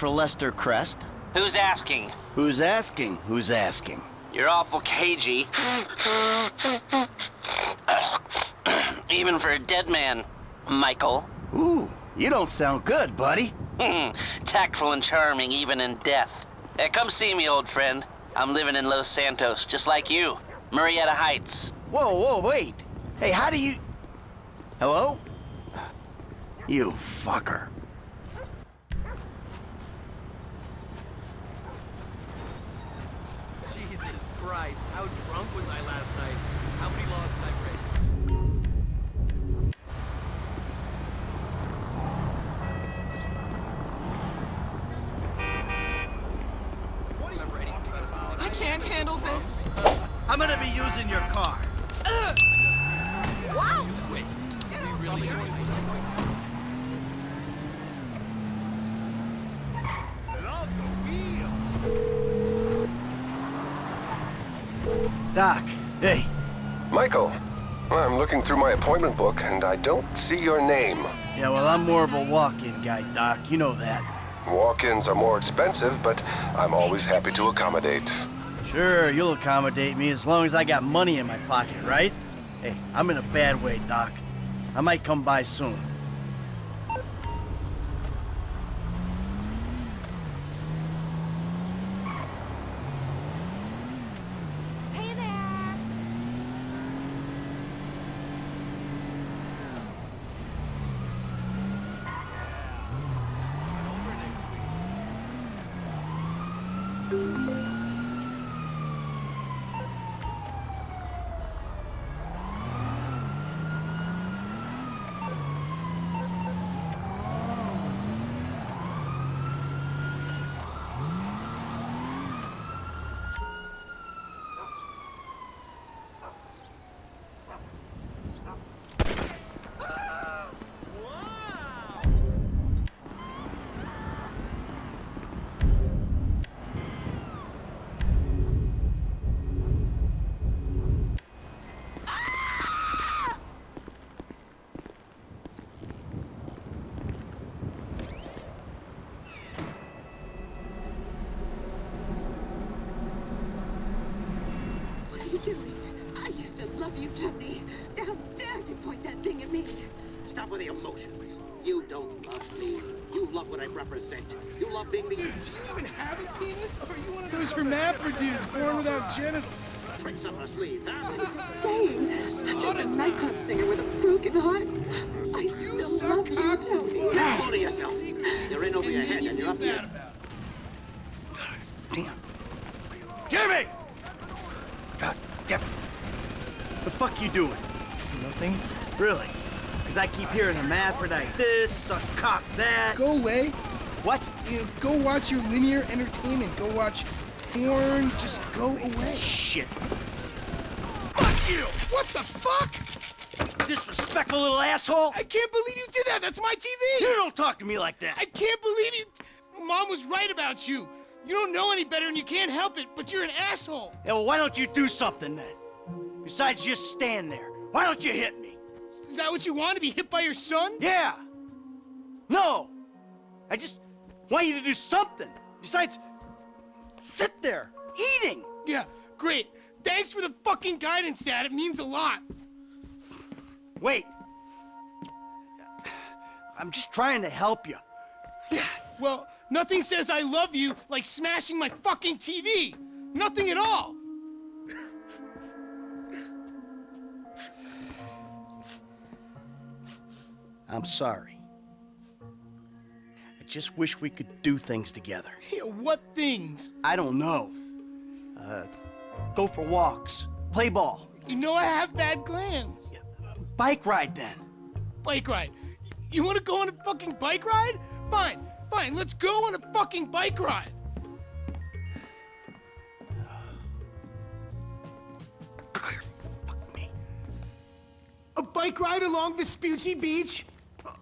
still the number for Lester Crest? Who's asking? Who's asking? Who's asking? You're awful cagey. Even for a dead man, Michael. Ooh, you don't sound good, buddy. Hmm, tactful and charming even in death. Hey, come see me, old friend. I'm living in Los Santos, just like you. Murrieta Heights. Whoa, whoa, wait. Hey, how do you... Hello? You fucker. Using your car. Wow. Wait, we really going to Doc, hey. Michael, I'm looking through my appointment book and I don't see your name. Yeah, well, I'm more of a walk-in guy, Doc. You know that. Walk-ins are more expensive, but I'm always happy to accommodate. Sure, you'll accommodate me as long as I got money in my pocket, right? Hey, I'm in a bad way, Doc. I might come by soon. Hey there! What are you doing? I used to love you, Tony. How dare you point that thing at me? Stop with the emotions. You don't love me. You love what I represent. You love being the Dude, do you even have a penis? Or are you one of those hermaphrodites born without genitals? tricks up our sleeves, huh? Saying, I'm just a nightclub singer with a broken heart. I You still suck love you, cock. Tony. Hold to yourself. You're in over your head and you're up here. Damn. Jimmy! God damn. The fuck you doing? Nothing. Really? Because I keep hearing hermaphrodite this, suck cock that. Go away. What? You know, go watch your linear entertainment. Go watch porn. Just go away. Shit. Fuck you! What the fuck? Disrespectful little asshole! I can't believe you did that. That's my TV. You don't talk to me like that. I can't believe you. Mom was right about you. You don't know any better and you can't help it, but you're an asshole. Yeah, well, why don't you do something then? Besides just stand there. Why don't you hit me? Is that what you want to be hit by your son? Yeah. No. I just want you to do something. Besides, sit there, eating. Yeah, great. Thanks for the fucking guidance, Dad. It means a lot. Wait. I'm just trying to help you. Yeah, Well, nothing says I love you like smashing my fucking TV. Nothing at all. I'm sorry. I just wish we could do things together. Yeah, what things? I don't know. Uh, go for walks, play ball, You know I have bad glands. bike ride then. Bike ride. You want to go on a fucking bike ride? Fine, fine. Let's go on a fucking bike ride. Fuck me. A bike ride along Vespucci Beach?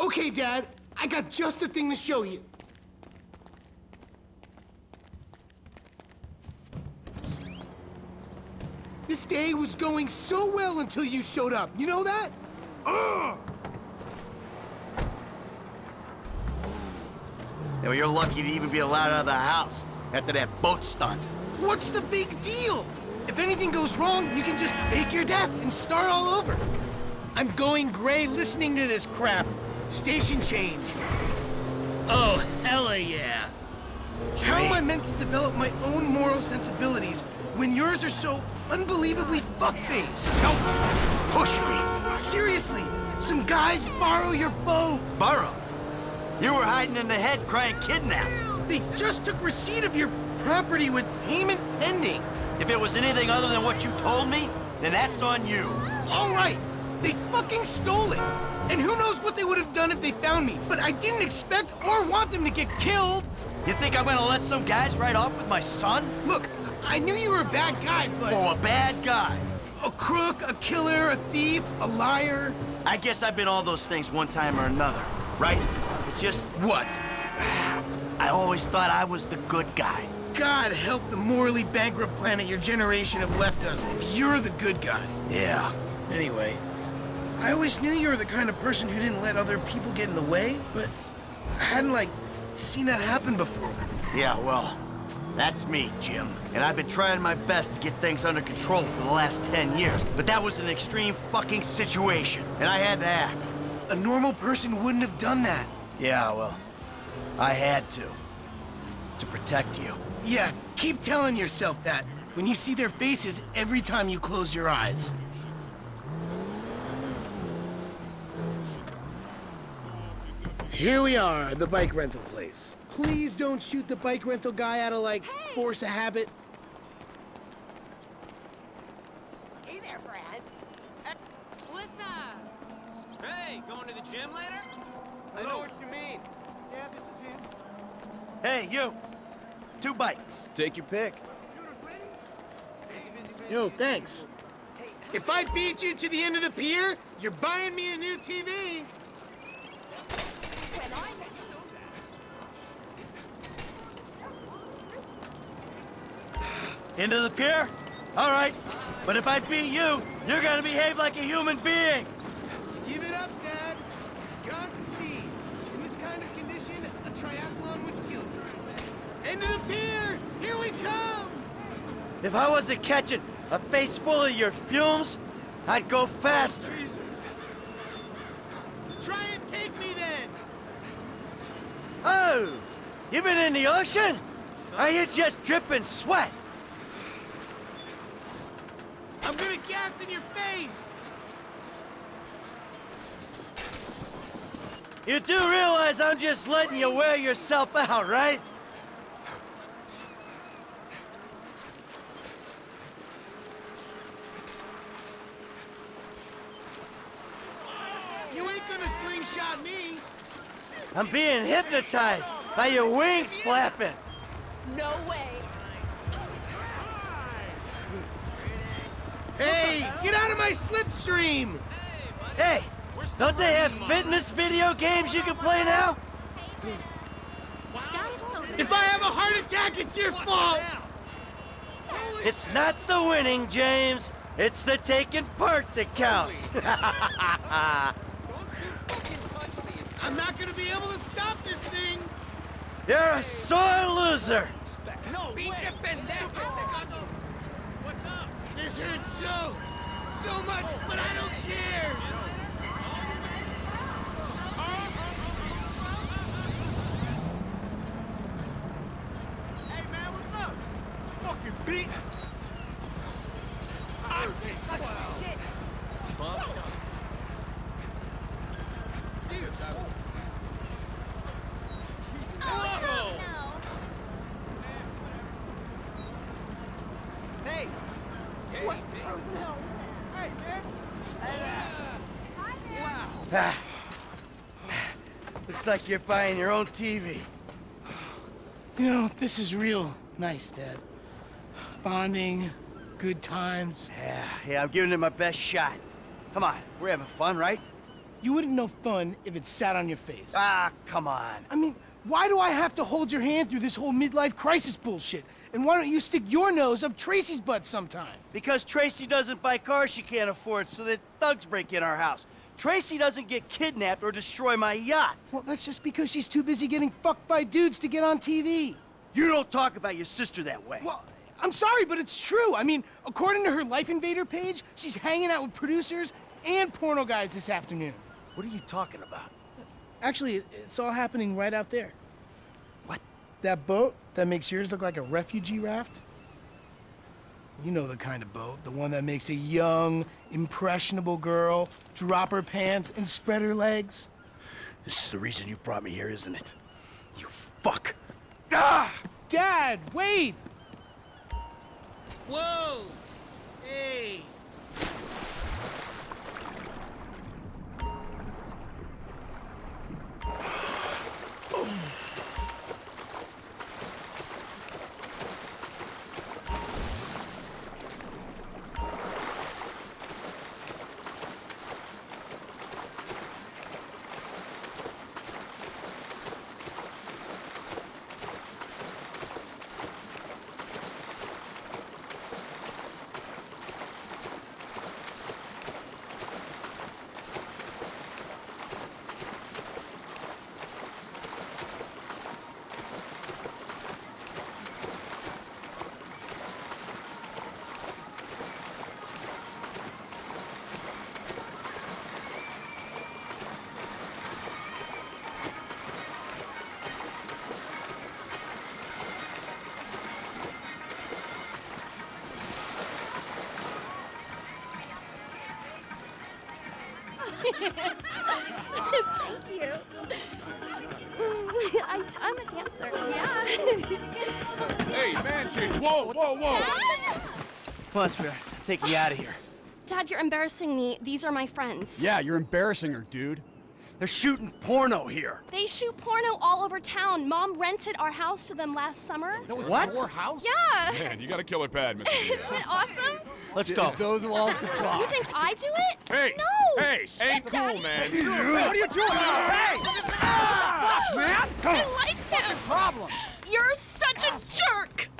Okay, Dad. I got just the thing to show you. This day was going so well until you showed up. You know that? Ugh! Yeah, well, you're lucky to even be allowed out of the house after that boat stunt. What's the big deal? If anything goes wrong, you can just fake your death and start all over. I'm going gray listening to this crap. Station change. Oh, hella yeah. How am I meant to develop my own moral sensibilities when yours are so unbelievably fuck-faced? Don't push me. Seriously, some guys borrow your bow. Borrow? You were hiding in the head crying kidnap. They just took receipt of your property with payment pending. If it was anything other than what you told me, then that's on you. All right, they fucking stole it. And who knows what they would have done if they found me. But I didn't expect or want them to get killed. You think I'm gonna let some guys ride off with my son? Look, I knew you were a bad guy, but... Oh, a bad guy. A crook, a killer, a thief, a liar. I guess I've been all those things one time or another, right? It's just, What? I always thought I was the good guy. God help the morally bankrupt planet your generation have left us if you're the good guy. Yeah. Anyway, I always knew you were the kind of person who didn't let other people get in the way, but I hadn't, like, seen that happen before. Yeah, well, that's me, Jim. And I've been trying my best to get things under control for the last 10 years. But that was an extreme fucking situation, and I had to act. A normal person wouldn't have done that. Yeah, well, I had to. To protect you. Yeah, keep telling yourself that when you see their faces every time you close your eyes. Here we are, the bike rental place. Please don't shoot the bike rental guy out of, like, force of habit. Hey there, Brad. Uh, what's up? Hey, going to the gym later? I know what you mean. Yeah, this is him. Hey, you! Two bikes. Take your pick. Yo, thanks. If I beat you to the end of the pier, you're buying me a new TV. Into the pier? All right. But if I beat you, you're gonna behave like a human being. Give it up, Dad. Gone to sea. In this kind of condition, a triathlon would kill you. Of the pier! Here we come! If I wasn't catching a face full of your fumes, I'd go faster. Try and take me then! Oh, you been in the ocean? Are you just dripping sweat? I'm gonna gas in your face! You do realize I'm just letting you wear yourself out, right? You ain't gonna slingshot me! I'm being hypnotized by your wings flapping. No way. My slipstream! Hey, don't they have fitness video games you can play now? If I have a heart attack, it's your fault! It's not the winning, James. It's the taking part that counts. I'm not gonna be able to stop this thing! You're a sore loser. No, pendejo! This hurts so, so much, but I don't care! Hey, man, what's up? Fucking beat! Hey! What? Hey, man! Oh, Wow! Ah. Looks like you're buying your own TV. You know, this is real nice, Dad. Bonding, good times. Yeah, yeah, I'm giving it my best shot. Come on, we're having fun, right? You wouldn't know fun if it sat on your face. Ah, come on. I mean, why do I have to hold your hand through this whole midlife crisis bullshit? And why don't you stick your nose up Tracy's butt sometime? Because Tracy doesn't buy cars she can't afford, so that thugs break in our house. Tracy doesn't get kidnapped or destroy my yacht. Well, that's just because she's too busy getting fucked by dudes to get on TV. You don't talk about your sister that way. Well, I'm sorry, but it's true. I mean, according to her Life Invader page, she's hanging out with producers and porno guys this afternoon. What are you talking about? Actually, it's all happening right out there. What? That boat that makes yours look like a refugee raft? You know the kind of boat, the one that makes a young, impressionable girl drop her pants and spread her legs. This is the reason you brought me here, isn't it? You fuck. Ah! Dad, wait! Whoa! Hey! Thank you. I, I'm a dancer. Yeah. Hey, man, change. Whoa, whoa, whoa. Dad? Come on, sweetheart. Take me out of here. Dad, you're embarrassing me. These are my friends. Yeah, you're embarrassing her, dude. They're shooting porno here. They shoot porno all over town. Mom rented our house to them last summer. That was What? your house? Yeah. Man, you got a killer pad, Mr. Isn't it awesome? Let's go. Those walls can talk. You think I do it? Hey, No. hey, Shit, ain't cool, Daddy. man. What are you doing? Hey! Fuck, man. Come. I like him. Problem. You're such a jerk.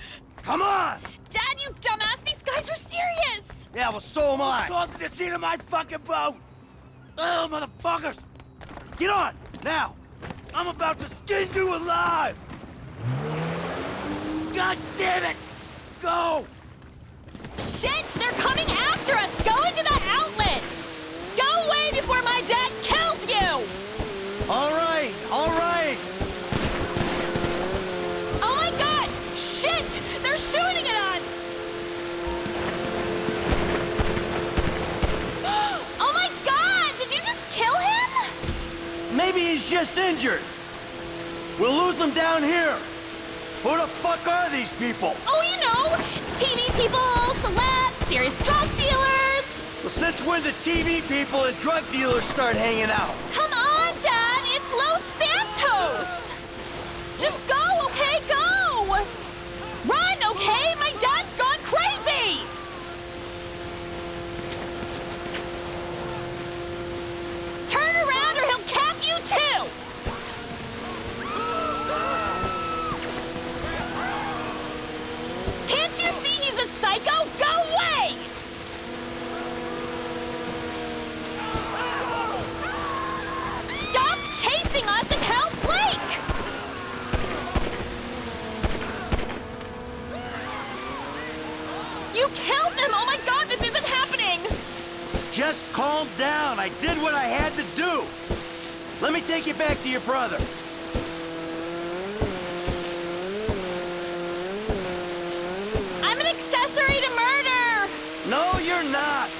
Come on! Dad, you dumbass. These guys are serious. Yeah, well, so am I. Go to the scene of my fucking boat! Oh, motherfuckers! Get on, now! I'm about to skin you alive! God damn it! Go! Shit, they're coming after us. Just injured. We'll lose them down here. Who the fuck are these people? Oh, you know, TV people, celebs, serious drug dealers. Well, since when the TV people and drug dealers start hanging out? Come on, Dad! It's Los Santos! Just go, had to do. Let me take you back to your brother. I'm an accessory to murder! No, you're not.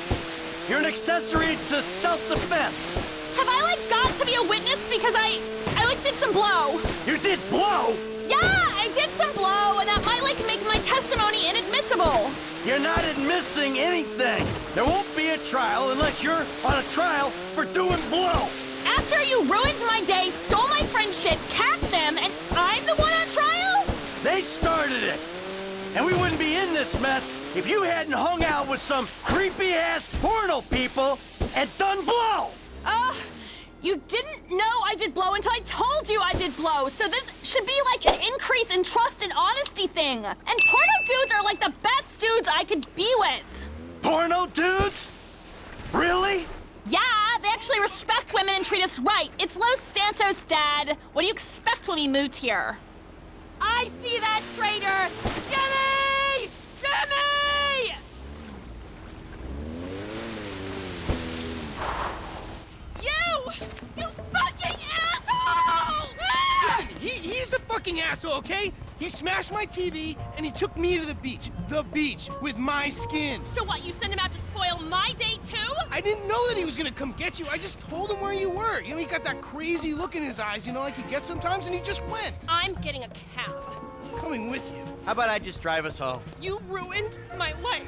You're an accessory to self-defense. Have I, like, got to be a witness because I... I, like, did some blow? You did blow. Yeah, I did some blow, and that might, like, make my testimony inadmissible. You're not admitting anything. There won't be a trial unless you're on a trial for doing blow. After you ruined my day, stole my friend's shit, capped them, and I'm the one on trial? They started it. And we wouldn't be in this mess if you hadn't hung out with some creepy-ass porno people and done blow. You didn't know I did blow until I told you I did blow, so this should be like an increase in trust and honesty thing. And porno dudes are like the best dudes I could be with. Porno dudes? Really? Yeah, they actually respect women and treat us right. It's Los Santos, Dad. What do you expect when we moved here? I see that traitor! Jimmy! Jimmy! You! You fucking asshole! Ah! Listen, he, he's the fucking asshole, okay? He smashed my TV and he took me to the beach. The beach with my skin. So what, you sent him out to spoil my day, too? I didn't know that he was gonna come get you. I just told him where you were. You know, he got that crazy look in his eyes, you know, like he gets sometimes, and he just went. I'm getting a cab. Coming with you. How about I just drive us home? You ruined my life.